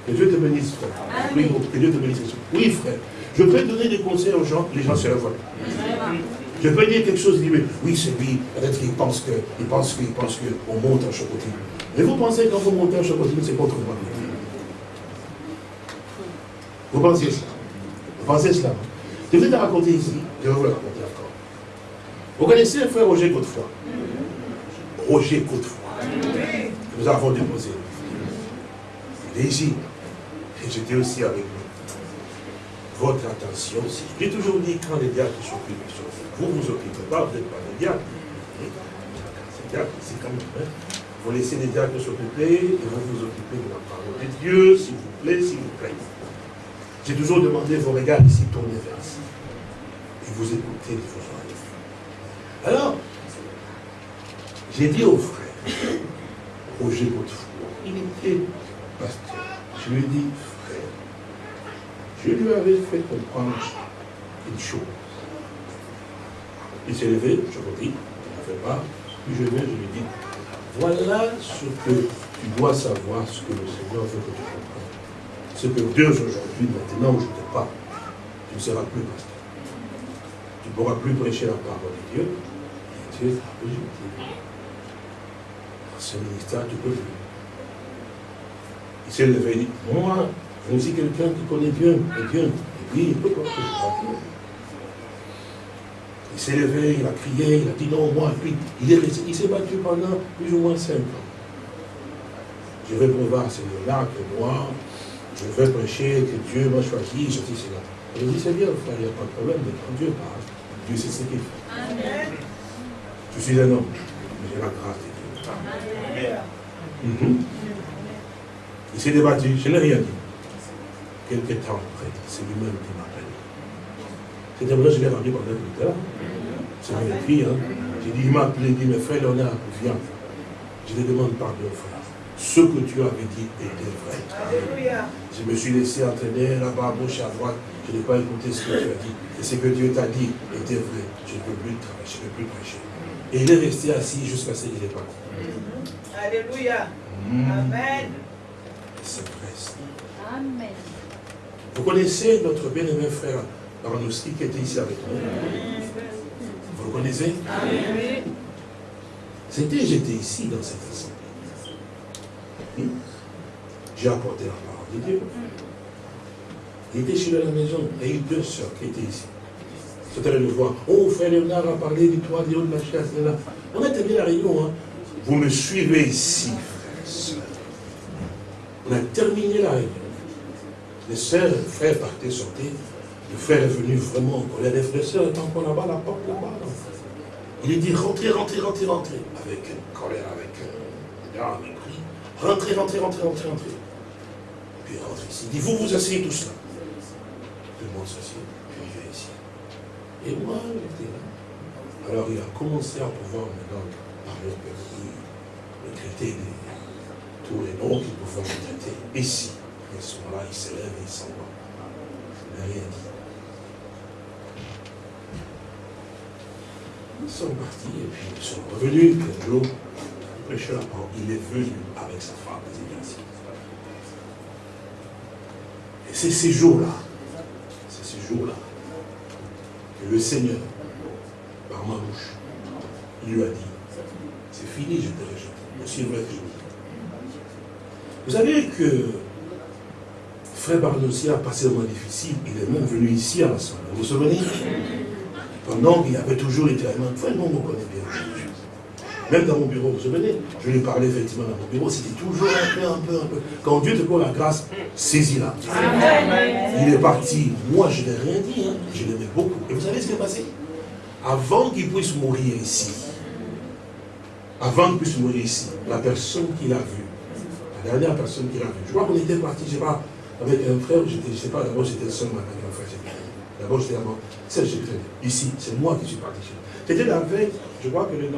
Que Dieu te bénisse, frère. Oui, que Dieu te bénisse. Oui, frère. Je peux donner des conseils aux gens, les gens se révoltent. Je peux dire quelque chose, dit, mais oui, c'est lui, peut-être qu'il pense que, il pense qu'il pense qu'on monte en chocotine. Mais vous pensez que quand vous montez en chocotine, c'est contre moi. Vous pensez cela Vous pensez cela? Je vais te raconter ici, je vais vous le raconter encore. Vous connaissez le frère Roger Godefroy? Roger Godefroy. que Nous avons déposé. Ici. Et j'étais aussi avec lui votre attention. Si j'ai toujours dit quand les diacres s'occupent des choses, vous vous occupez pas, vous n'êtes pas des diacres. C'est quand même. hein. Vous laissez les diacres s'occuper et vous vous occupez de la parole de Dieu, s'il vous plaît, s'il vous plaît. J'ai toujours demandé vos regards ici, tournez vers ici. Et vous écoutez de vos oreilles. Alors, j'ai dit au frère, Roger Godefroy, il était pasteur. Je lui ai dit, frère, je lui avais fait comprendre une chose. Il s'est levé, je vous dis, il ne fait pas. Puis je viens, je lui dis, voilà ce que tu dois savoir, ce que le Seigneur veut que tu comprennes. Ce que Dieu aujourd'hui, maintenant où je te parle, tu ne seras plus pasteur. Tu ne pourras plus prêcher la parole de Dieu. Et Dieu je dis, dans ce ministère, tu peux plus. Il s'est levé et dit, moi, je suis quelqu'un qui connaît Dieu, et Dieu. Et puis, il que je parle. Il s'est levé, il a crié, il a dit non, moi, et puis il est resté, il s'est battu pendant plus ou moins cinq ans. Je vais prévoir à Seigneur-là que moi, je vais prêcher, que Dieu m'a choisi, je dis cela. Je dis, c'est bien, frère, il n'y a pas de problème, mais quand Dieu parle, Dieu sait ce qu'il fait. Amen. Je suis un homme. J'ai la grâce de Dieu. Mhm. Il s'est débattu, je n'ai rien dit. Quelques temps après, c'est lui-même qui m'a appelé. C'était vrai, je l'ai rendu pendant plus tard. C'est mon écrit, hein. J'ai dit, il m'a appelé, il dit, mes frères Léonard, viens. Je lui demande pardon, frère. Ce que tu avais dit était vrai. Alléluia. Je me suis laissé entraîner là-bas, à gauche, à droite. Je n'ai pas écouté ce que tu as dit. Et ce que Dieu t'a dit était vrai. Je ne peux plus travailler, je ne peux plus prêcher. Et il est resté assis jusqu'à ce qu'il est parti. Alléluia. Amen. Amen. Vous connaissez notre bien-aimé frère Arnowski qui était ici avec nous? Vous le connaissez? Amen. C'était, j'étais ici dans cette assemblée. J'ai apporté la parole de Dieu. Il était chez lui à la maison. Et il y a eu deux sœurs qui étaient ici. C'était le voir. Oh, frère Léonard a parlé du toit, de la chaise. On a terminé la réunion. Hein. Vous me suivez ici, frère On a terminé la réunion. Les sœurs, le frère partait, sortait. Le frère est venu vraiment en colère. Les frères et sœurs étaient encore là-bas, la porte là-bas. Il lui dit rentrez, rentrez, rentrez, rentrez. Avec une colère, avec un euh, mépris. Rentrez, rentrez, rentrez, rentrez, rentrez. Puis il rentre ici. Il dit vous vous asseyez tous là. Tout le monde s'assied. Puis il vient ici. Et moi, j'étais là. Alors il a commencé à pouvoir maintenant parler le traiter de tous les noms qu'il pouvait me traiter. Ici. À ce moment-là, il s'élève et il s'en va. Rien dit. Ils sont partis et puis ils sont revenus. Un jour, le prêcheur, il est venu avec sa femme, Et c'est ces jours-là, c'est ces jours-là, que le Seigneur, par ma bouche, il lui a dit, c'est fini, je te rejette. Aussi vrai que je vous Vous savez que Frère Barnossi a passé un mois difficile, il est même venu ici à l'Assemblée. Vous vous souvenez? Pendant qu'il avait toujours été Frère, non, on connaît bien. Même dans mon bureau, vous vous souvenez? Je lui parlais effectivement dans mon bureau, c'était toujours un peu, un peu, un peu. Quand Dieu te donne la grâce, saisis-la. Il est parti. Moi, je n'ai rien dit. Hein. Je l'aimais beaucoup. Et vous savez ce qui est passé? Avant qu'il puisse mourir ici, avant qu'il puisse mourir ici, la personne qu'il a vue, dernière personne qu'il a vue, je crois qu'on était parti, je sais pas, avec un frère, je ne sais pas, d'abord j'étais seul avec un frère, D'abord j'étais avant, c'est ici, c'est moi qui suis parti chez C'était la veille, je crois que le,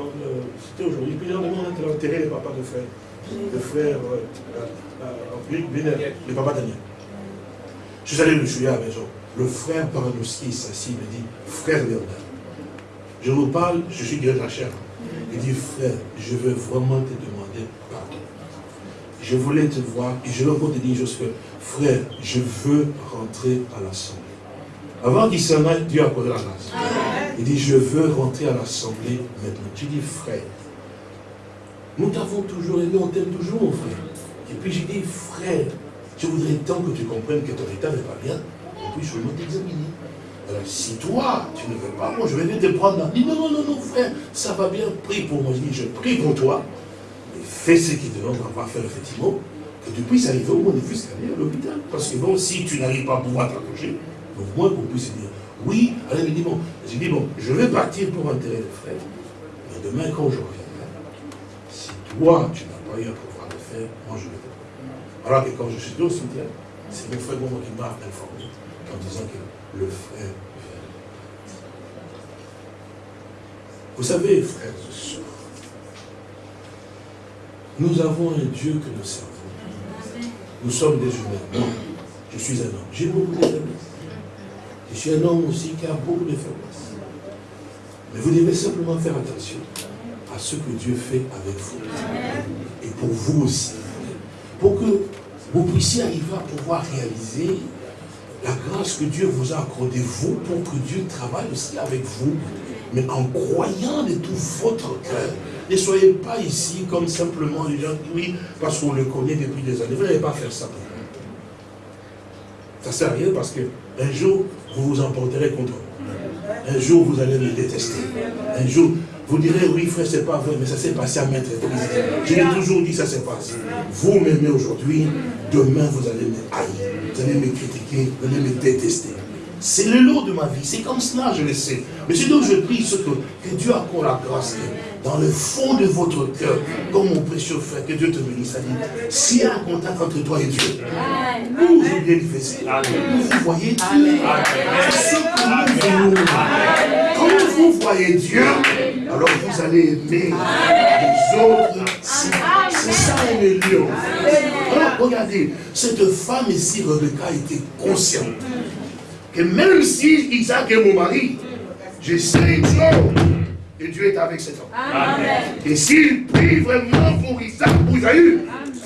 c'était aujourd'hui, puis le lendemain on a enterré le papa de frère, le frère, euh, euh, euh le papa Daniel. Je suis allé le juger à la maison. Le frère Paranowski s'assit, il me dit, frère Léonard, je vous parle, je suis de la chair. Il dit, frère, je veux vraiment te demander. Je voulais te voir, et je encore te dire juste que, frère, je veux rentrer à l'assemblée. Avant qu'il s'en aille, Dieu a posé la grâce. Il dit, je veux rentrer à l'assemblée maintenant. Tu dis, frère, nous t'avons toujours aimé, on t'aime toujours, mon frère. Et puis j'ai dit, frère, je voudrais tant que tu comprennes que ton état n'est pas bien, et puis je veux t'examiner. Alors, si toi, tu ne veux pas, moi je vais venir te prendre. Il dit, non, non, non, non, frère, ça va bien, prie pour moi. Je dis, je prie pour toi, fais ce qu'il te demande va faire effectivement, que tu puisses arriver au moins de fils à l'hôpital. Parce que bon, si tu n'arrives pas à pouvoir t'accrocher, au moins qu'on puisse dire, oui, allez, me dit, bon, j'ai dit, bon, je vais partir pour enterrer le frère, mais demain, quand je reviendrai, si toi, tu n'as pas eu à pouvoir le faire, moi, je te prendre. Alors que quand je suis au cimetière, c'est mon frère qui m'a informé, en disant que le frère. Vous savez, frères et sœurs, nous avons un Dieu que nous servons. Nous sommes des humains. Je suis un homme. J'ai beaucoup de faiblesses. Je suis un homme aussi qui a beaucoup de faiblesses. Mais vous devez simplement faire attention à ce que Dieu fait avec vous. Et pour vous aussi. Pour que vous puissiez arriver à pouvoir réaliser la grâce que Dieu vous a accordée, vous, pour que Dieu travaille aussi avec vous, mais en croyant de tout votre cœur. Ne soyez pas ici comme simplement les gens qui, oui, parce qu'on le connaît depuis des années. Vous n'allez pas faire ça pour Ça ne sert à rien parce qu'un jour, vous vous emporterez contre eux. Un jour, vous allez me détester. Un jour, vous direz, oui, frère, c'est pas vrai, mais ça s'est passé à maître Je l'ai toujours dit, ça s'est passé. Vous m'aimez aujourd'hui, demain, vous allez me haïr. Vous allez me critiquer, vous allez me détester. C'est le lot de ma vie. C'est comme cela, je le sais. Mais ce dont je prie, c'est que, que Dieu accorde la grâce dans le fond de votre cœur, comme mon précieux frère, que Dieu te bénisse. S'il y a un contact entre toi et Dieu, vous, vous bien difficile. Vous voyez Dieu. C'est ce que nous voulons. Quand vous voyez Dieu, alors vous allez aimer les autres. C'est ça le lieu. Alors, regardez, cette femme ici, Rebecca, était consciente que même si Isaac est mon mari, je sais et Dieu est avec cet homme. Et s'il prie vraiment pour Isaac, pour Isaïe,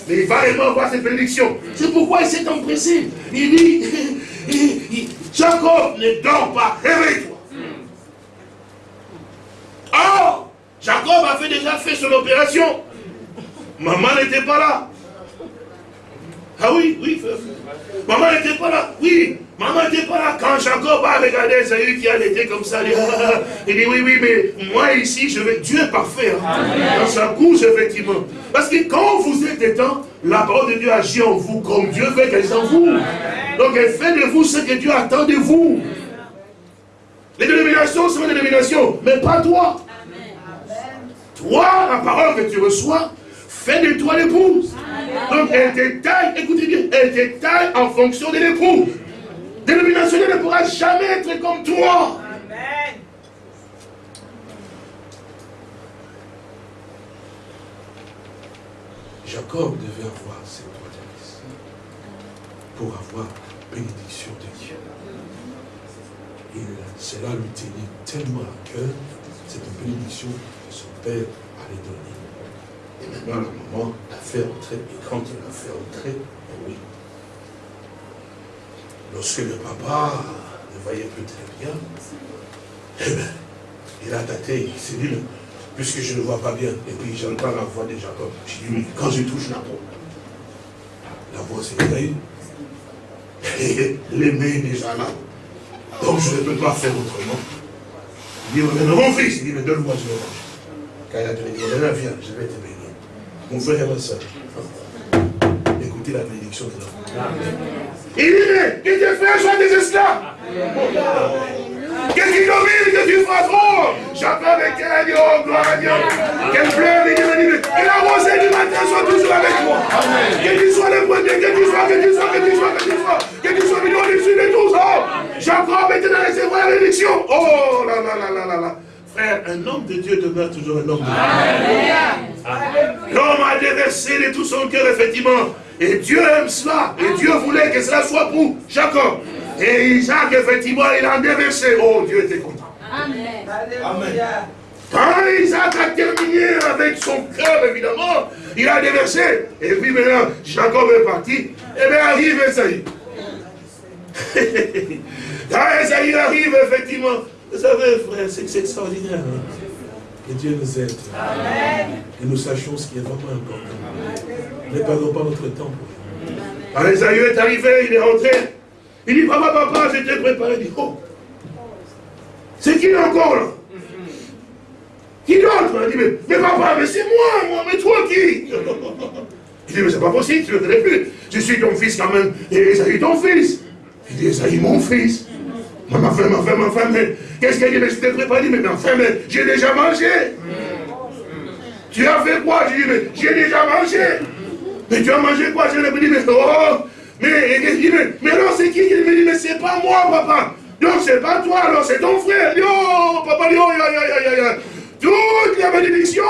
mais il va vraiment avoir cette bénédiction. C'est pourquoi il s'est empressé. Il dit, Jacob, ne dors pas, réveille-toi. Or, Jacob a fait déjà fait son opération. Maman n'était pas là. Ah oui, oui, Maman n'était pas là. Oui, maman n'était pas là. Quand Jacob a regardé Esaü qui a été comme ça, il dit, oui, oui, mais moi ici, je vais. Dieu est parfait. Hein. Dans sa couche, effectivement. Parce que quand vous êtes étant, la parole de Dieu agit en vous comme Dieu veut qu'elle en vous. Donc elle fait de vous ce que Dieu attend de vous. Les dénominations sont des dénominations, mais pas toi. Toi, la parole que tu reçois, fait de toi l'épouse. Donc elle détaille, écoutez bien, elle détaille en fonction de l'épouse. Dénomination ne pourra jamais être comme toi. Amen. Jacob devait avoir cette ici pour avoir la bénédiction de Dieu. Et cela lui tenait tellement à cœur, cette bénédiction que son père allait donner. Et maintenant, le moment l'a fait entrer. Et quand il l'a fait entrer. Lorsque le papa ne voyait plus très bien, eh bien, il a tâté, il s'est dit, puisque je ne vois pas bien, et puis j'entends la voix de Jacob, je dis, quand je touche la peau, la voix s'est éveillée, et les mains déjà là. Donc je ne peux pas faire autrement. Il dit, mais mon fils, il dit, mais donne-moi ce mange. Quand il a donné, il dit, viens, je vais te bénir mon frère et ma soeur. Écoutez la bénédiction de l'homme. Il dit, que tes frères soient des esclaves. Qu'est-ce qu'il domine que tu fasses trop J'appelle avec elle, dit, oh gloire à Dieu. Qu'elle pleure, dit, mais que la rosée du matin soit toujours avec moi. Que tu sois le premier, que tu sois, que tu sois, que tu sois, que tu sois, que tu sois mis au-dessus de tous. Oh, Jacob était dans les bénédiction. Oh là là là là là un homme de Dieu demeure toujours un homme de Dieu. L'homme a déversé de tout son cœur, effectivement. Et Dieu aime cela. Et Dieu voulait que cela soit pour Jacob. Et Isaac, effectivement, il a déversé. Oh, Dieu était content. Amen. Quand Isaac a terminé avec son cœur, évidemment, il a déversé. Et puis maintenant, Jacob est parti. Et eh bien arrive Esaïe. Quand Esaïe arrive, effectivement, vous savez, frère, c'est extraordinaire. Hein. Que Dieu nous aide. Amen. Que nous sachions ce qui est vraiment important. Ne perdons pas notre temps pour Quand Esaïe est arrivé, il est rentré. Il dit, papa, papa, j'étais préparé. Il dit, oh, c'est qui encore là? Qui d'autre? Il dit, mais, mais, papa, mais c'est moi, moi, mais toi qui? Il dit, mais c'est pas possible, tu ne le connais plus. Je suis ton fils quand même, et Esaïe ton fils. Il dit, Esaïe mon fils. Ma femme, ma femme, ma femme, mais qu'est-ce qu'elle dit Mais je t'ai préparé, mais ma femme, mais j'ai déjà mangé. Tu as fait quoi J'ai dit, mais j'ai déjà mangé. Mais tu as mangé quoi Je lui ai dit, mais oh, mais, mais, mais alors c'est qui qui me dit, mais c'est pas moi, papa. Non, c'est pas toi, alors c'est ton frère. Yo, papa, yo, yo, yo, yo, yo. Toutes les bénédictions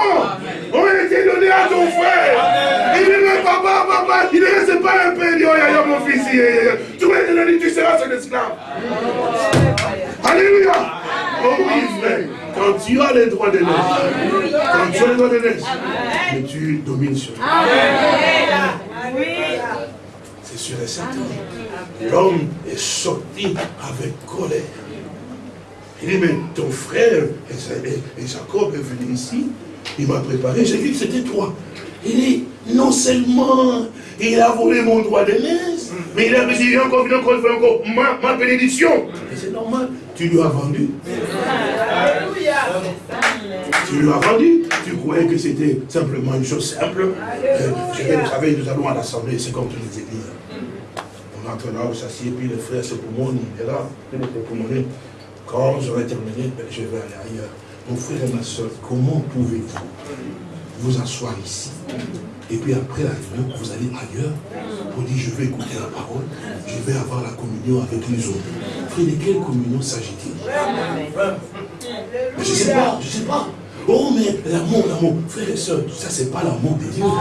ont été données à ton frère. Il dit, mais papa, papa, il ne reste pas un peu. Il dit, oh, yo, mon fils, tu vas tu seras son esclave. Alléluia. Quand tu as les droits de naître, quand tu as les droits de naître, mais tu domines sur lui. C'est sûr et certain. L'homme est sorti avec colère. Il dit, mais ton frère, et Jacob est venu ici, il m'a préparé, j'ai vu que c'était toi. Il dit, non seulement il a volé mon droit de naissance, mais il a dit encore, encore, encore ma, ma bénédiction. Tu lui as vendu. Tu lui as vendu. Tu croyais que c'était simplement une chose simple. Euh, vous savez, nous allons à l'assemblée, c'est comme tous les églises. On rentre là, vous s'assied, puis le frère, c'est pour moi, il est là. Quand j'aurai terminé, ben, je vais aller ailleurs. Mon frère et ma soeur, comment pouvez-vous vous asseoir ici? Et puis après la réunion, vous allez ailleurs? Pour dire je vais écouter la parole, je vais avoir la communion avec les autres. Frère, de quelle communion s'agit-il? Je ne sais pas, je ne sais pas. Oh, mais l'amour, l'amour, frère et soeur, tout ça, c'est pas l'amour de Dieu. Non,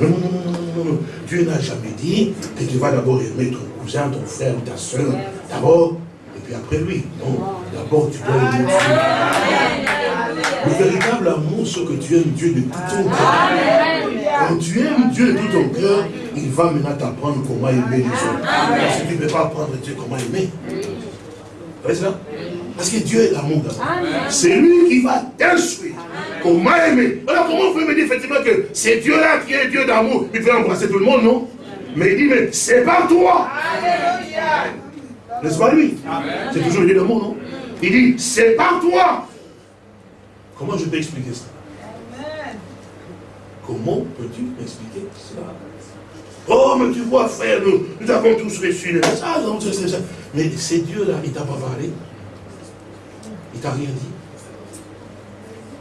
non, non, non, non, Dieu n'a jamais dit que tu vas d'abord aimer ton cousin, ton frère, ta soeur, d'abord, et puis après lui. Non, d'abord, tu dois aimer Dieu. Le véritable amour, c'est que tu aimes Dieu de tout ton cœur. Quand tu aimes Dieu de tout ton cœur, il va maintenant t'apprendre comment aimer les autres. Parce que tu ne peux pas apprendre Dieu comment aimer. Vous voyez ça parce que Dieu est l'amour. C'est lui qui va t'instruire. Comment aimer Alors comment vous pouvez me dire effectivement que c'est Dieu-là qui est Dieu d'amour Il peut embrasser tout le monde, non? Mais il dit, mais c'est pas toi. N'est-ce pas lui? C'est toujours le Dieu d'amour, non? Il dit, c'est pas toi. Comment je peux expliquer ça? Comment peux-tu m'expliquer cela? Oh, mais tu vois, frère, nous, avons tous reçu les messages. Mais c'est Dieu là, il t'a pas parlé. Il t'a rien dit.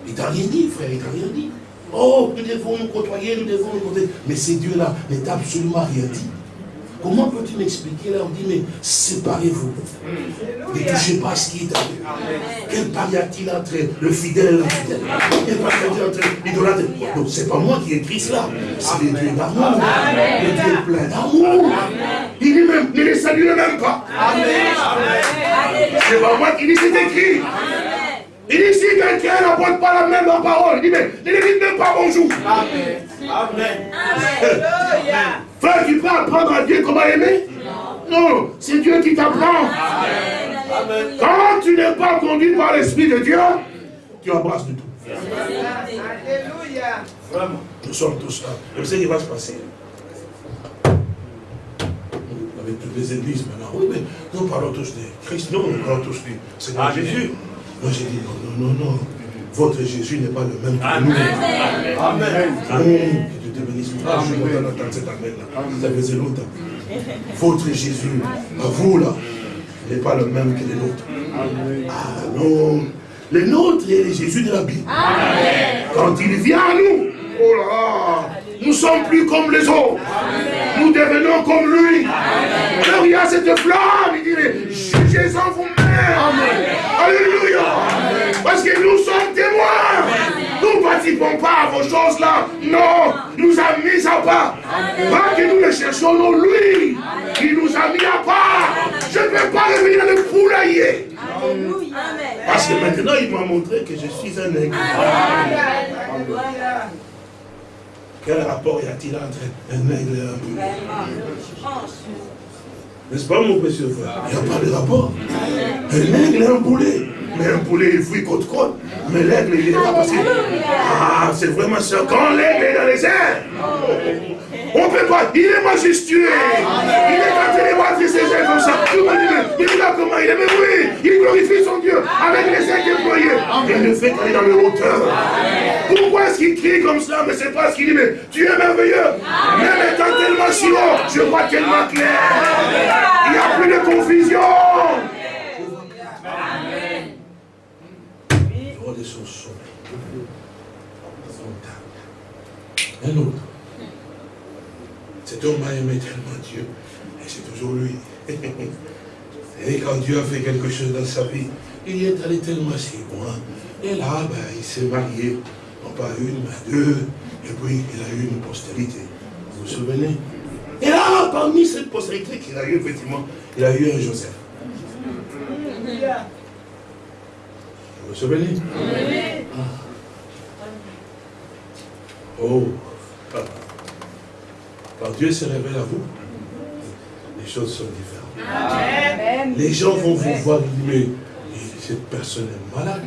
Il t'a rien dit, frère, il t'a rien dit. Oh, nous devons nous côtoyer, nous devons nous côtoyer. Mais ces dieux-là ne t'a absolument rien dit. Comment peux-tu m'expliquer là On dit, mais séparez-vous. Ne touchez pas ce qui est à Dieu. Quel pari y a-t-il entre le fidèle et l'infidèle Quel pari y a-t-il entre l'idolâtre Donc, ce n'est pas moi qui ai écrit cela. C'est les dieux d'amour. Le Dieu est plein d'amour. Il dit même, ne les salue même pas. C'est pas moi qui dis, c'est écrit. Il dit, si quelqu'un n'apporte pas la même parole, il dit, mais ne lui même pas bonjour. Amen. Amen. Frère, tu peux apprendre à Dieu comment aimer? Non, c'est Dieu qui t'apprend. Quand tu n'es pas conduit par l'Esprit de Dieu, tu embrasses du tout. Alléluia. Vraiment, nous sommes tous là. Vous savez ce qui va se passer Avec toutes les églises maintenant. Oui, mais nous parlons tous de Christ. Non, nous parlons tous du Seigneur Jésus. Moi j'ai dit non, non, non, non. Votre Jésus n'est pas le même que nous. Amen. Amen. Dieu te bénisse. Ah, je vais entendre cet amen-là. Ça faisait longtemps. Votre Jésus, à vous là, n'est pas le même que les nôtres. Ah non. Le nôtre est le Jésus de la Bible. Quand il vient à nous, oh là, nous sommes plus comme les autres. Nous devenons comme lui. Alors il y a cette flamme, il dit, jugez-en vous-même. Alléluia. Parce que nous sommes témoins. Nous ne participons pas à vos choses-là. Non, il nous a mis à part. Pas que nous le cherchons, non, lui, qui nous a mis à part. Je ne vais pas revenir le poulailler. Parce que maintenant, il m'a montré que je suis un aigle. Quel rapport y a-t-il entre un aigle et un poulet N'est-ce pas, mon précieux frère? Il n'y a pas de rapport. Un aigle et un poulet. Mais un poulet, il fouille côte-côte. Mais l'aigle, il est là parce que... Ah, c'est vraiment ça. Quand l'aigle est dans les airs, on ne peut pas. Il est majestueux. Il est quand il est battre ses ailes comme ça. Tout le monde dit, mais regarde comment il est. Mais oui, il glorifie son Dieu avec les ailes déployées. Il ne fait qu'aller dans le hauteur. Pourquoi est-ce qu'il crie comme ça Mais c'est parce qu'il dit, mais tu es merveilleux. Même étant tellement si haut, je vois tellement clair. Il n'y a plus de confusion. de son sommeil. Un autre. Cet homme a aimé tellement Dieu. Et c'est toujours lui. Et quand Dieu a fait quelque chose dans sa vie, il est allé tellement si loin. Et là, ben, il s'est marié, non pas une, mais deux. Et puis, il a eu une postérité. Vous vous souvenez? Et là, parmi cette postérité qu'il a eu, effectivement, il a eu un Joseph. Vous vous souvenez? Ah. Oh Quand Dieu se révèle à vous, les choses sont différentes. Les gens vont vous voir, mais cette personne est malade.